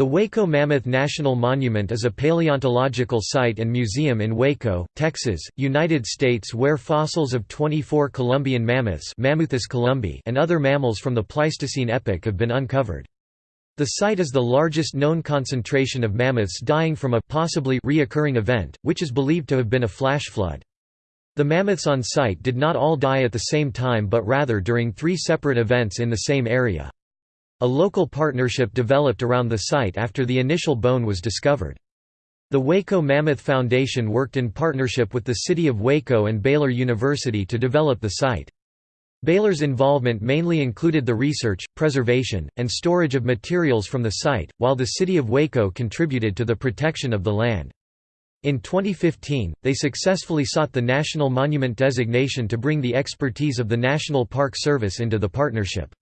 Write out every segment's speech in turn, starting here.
The Waco Mammoth National Monument is a paleontological site and museum in Waco, Texas, United States where fossils of 24 Columbian mammoths columbi and other mammals from the Pleistocene epoch have been uncovered. The site is the largest known concentration of mammoths dying from a possibly reoccurring event, which is believed to have been a flash flood. The mammoths on site did not all die at the same time but rather during three separate events in the same area. A local partnership developed around the site after the initial bone was discovered. The Waco Mammoth Foundation worked in partnership with the City of Waco and Baylor University to develop the site. Baylor's involvement mainly included the research, preservation, and storage of materials from the site, while the City of Waco contributed to the protection of the land. In 2015, they successfully sought the National Monument designation to bring the expertise of the National Park Service into the partnership.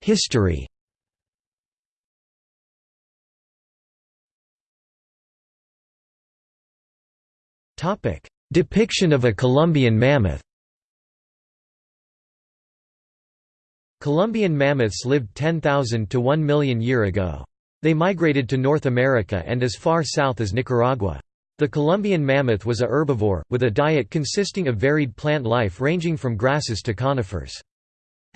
History Topic: Depiction of a Columbian mammoth Columbian mammoths lived 10,000 to 1 million year ago. They migrated to North America and as far south as Nicaragua. The Columbian mammoth was a herbivore, with a diet consisting of varied plant life ranging from grasses to conifers.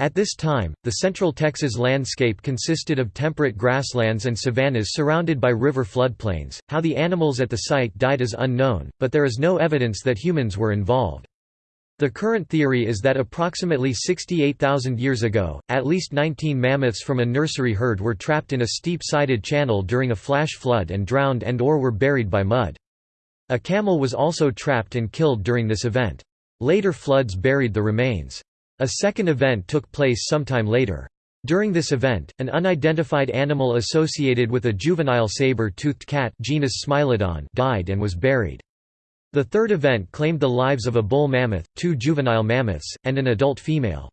At this time, the central Texas landscape consisted of temperate grasslands and savannas surrounded by river floodplains. How the animals at the site died is unknown, but there is no evidence that humans were involved. The current theory is that approximately 68,000 years ago, at least 19 mammoths from a nursery herd were trapped in a steep-sided channel during a flash flood and drowned and or were buried by mud. A camel was also trapped and killed during this event. Later floods buried the remains. A second event took place sometime later. During this event, an unidentified animal associated with a juvenile saber-toothed cat genus Smilodon died and was buried. The third event claimed the lives of a bull mammoth, two juvenile mammoths, and an adult female.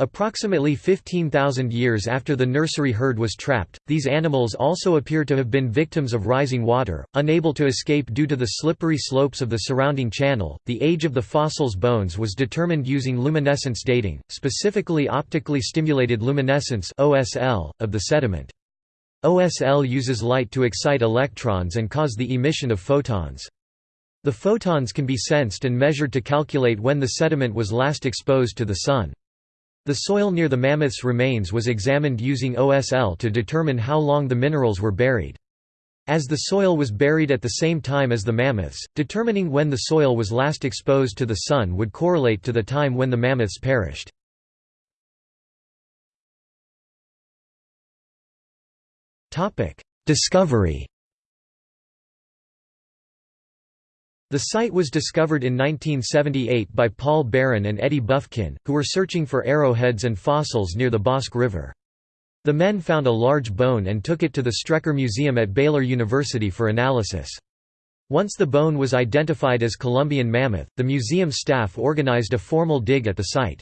Approximately 15,000 years after the nursery herd was trapped, these animals also appear to have been victims of rising water, unable to escape due to the slippery slopes of the surrounding channel. The age of the fossil's bones was determined using luminescence dating, specifically optically stimulated luminescence (OSL) of the sediment. OSL uses light to excite electrons and cause the emission of photons. The photons can be sensed and measured to calculate when the sediment was last exposed to the sun. The soil near the mammoth's remains was examined using OSL to determine how long the minerals were buried. As the soil was buried at the same time as the mammoths, determining when the soil was last exposed to the sun would correlate to the time when the mammoths perished. Discovery The site was discovered in 1978 by Paul Barron and Eddie Bufkin, who were searching for arrowheads and fossils near the Bosque River. The men found a large bone and took it to the Strecker Museum at Baylor University for analysis. Once the bone was identified as Columbian mammoth, the museum staff organized a formal dig at the site.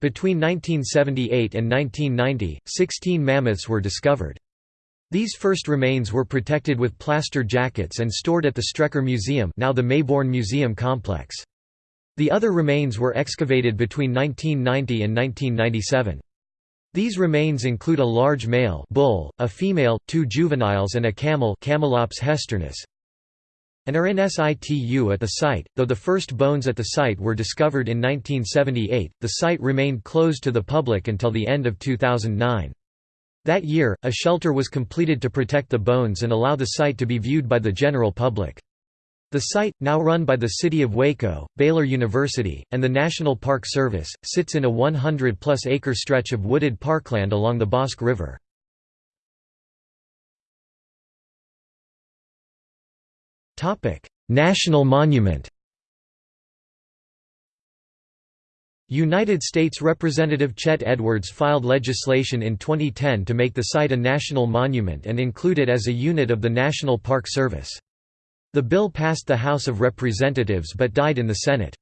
Between 1978 and 1990, 16 mammoths were discovered. These first remains were protected with plaster jackets and stored at the Strecker Museum now the Mayborn Museum Complex. The other remains were excavated between 1990 and 1997. These remains include a large male bull, a female, two juveniles and a camel Camelops hesternus, and are in situ at the site. Though the first bones at the site were discovered in 1978, the site remained closed to the public until the end of 2009. That year, a shelter was completed to protect the bones and allow the site to be viewed by the general public. The site, now run by the City of Waco, Baylor University, and the National Park Service, sits in a 100-plus acre stretch of wooded parkland along the Bosque River. National Monument United States Representative Chet Edwards filed legislation in 2010 to make the site a national monument and include it as a unit of the National Park Service. The bill passed the House of Representatives but died in the Senate.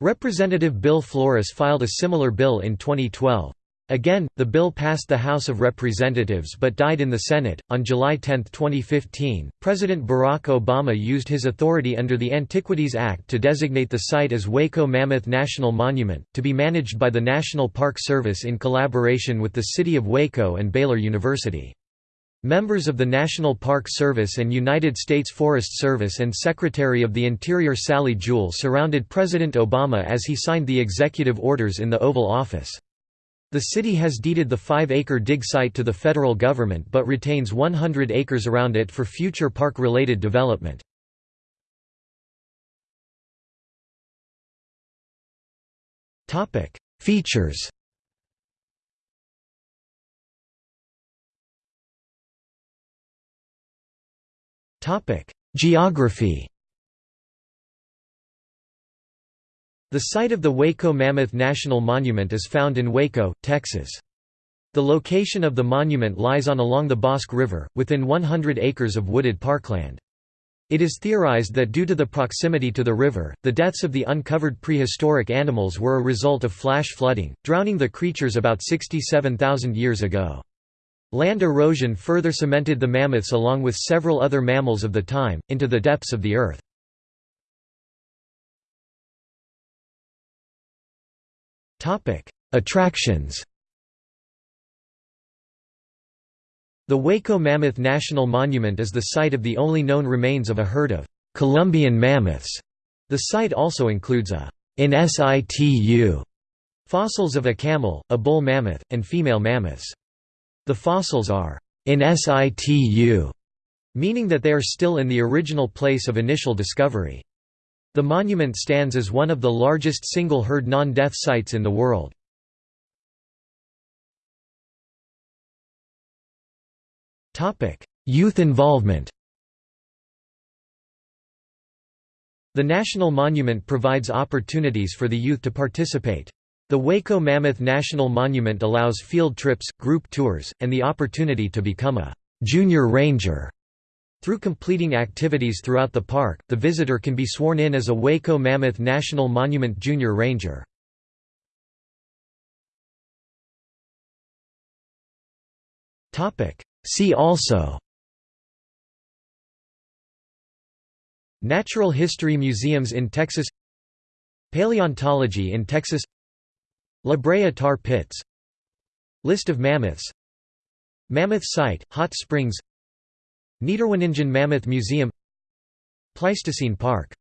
Representative Bill Flores filed a similar bill in 2012. Again, the bill passed the House of Representatives but died in the Senate. On July 10, 2015, President Barack Obama used his authority under the Antiquities Act to designate the site as Waco Mammoth National Monument, to be managed by the National Park Service in collaboration with the City of Waco and Baylor University. Members of the National Park Service and United States Forest Service and Secretary of the Interior Sally Jewell surrounded President Obama as he signed the executive orders in the Oval Office. The city has deeded the 5-acre dig site to the federal government but retains 100 acres around it for future park-related development. Features Geography The site of the Waco Mammoth National Monument is found in Waco, Texas. The location of the monument lies on along the Bosque River, within 100 acres of wooded parkland. It is theorized that due to the proximity to the river, the deaths of the uncovered prehistoric animals were a result of flash flooding, drowning the creatures about 67,000 years ago. Land erosion further cemented the mammoths along with several other mammals of the time, into the depths of the earth. Attractions The Waco Mammoth National Monument is the site of the only known remains of a herd of Columbian mammoths. The site also includes a in situ fossils of a camel, a bull mammoth, and female mammoths. The fossils are in situ, meaning that they are still in the original place of initial discovery. The monument stands as one of the largest single-herd non-death sites in the world. Youth involvement The National Monument provides opportunities for the youth to participate. The Waco Mammoth National Monument allows field trips, group tours, and the opportunity to become a «junior ranger» Through completing activities throughout the park, the visitor can be sworn in as a Waco Mammoth National Monument Junior Ranger. See also. Natural History Museums in Texas. Paleontology in Texas. La Brea Tar Pits. List of mammoths. Mammoth Site, Hot Springs Niederweningen Mammoth Museum Pleistocene Park